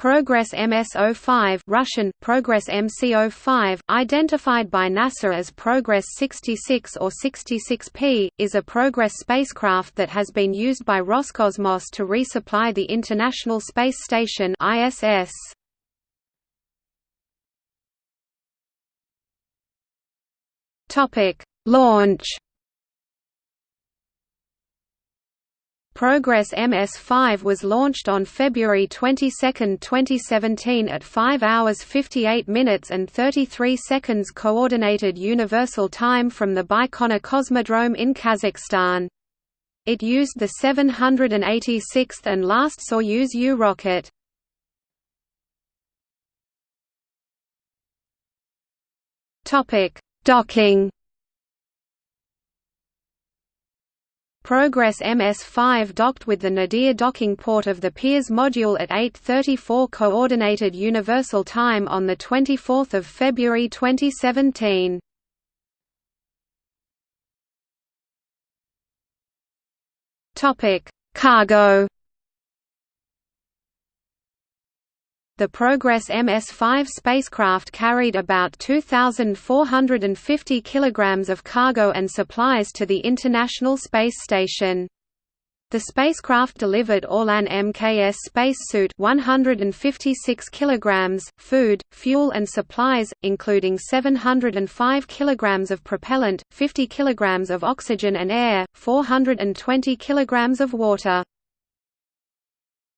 Progress MS-05 Russian, Progress MC-05, identified by NASA as Progress 66 or 66P, is a Progress spacecraft that has been used by Roscosmos to resupply the International Space Station ISS. Launch Progress MS-5 was launched on February 22, 2017 at 5 hours 58 minutes and 33 seconds Coordinated Universal Time from the Baikonur Cosmodrome in Kazakhstan. It used the 786th and last Soyuz U rocket. Docking Progress MS-5 docked with the Nadir docking port of the Pirs module at 8.34 Coordinated Universal Time on the 24th of February 2017. Topic: Cargo The Progress MS-5 spacecraft carried about 2,450 kilograms of cargo and supplies to the International Space Station. The spacecraft delivered Orlan MKS spacesuit 156 kilograms, food, fuel and supplies, including 705 kilograms of propellant, 50 kilograms of oxygen and air, 420 kilograms of water.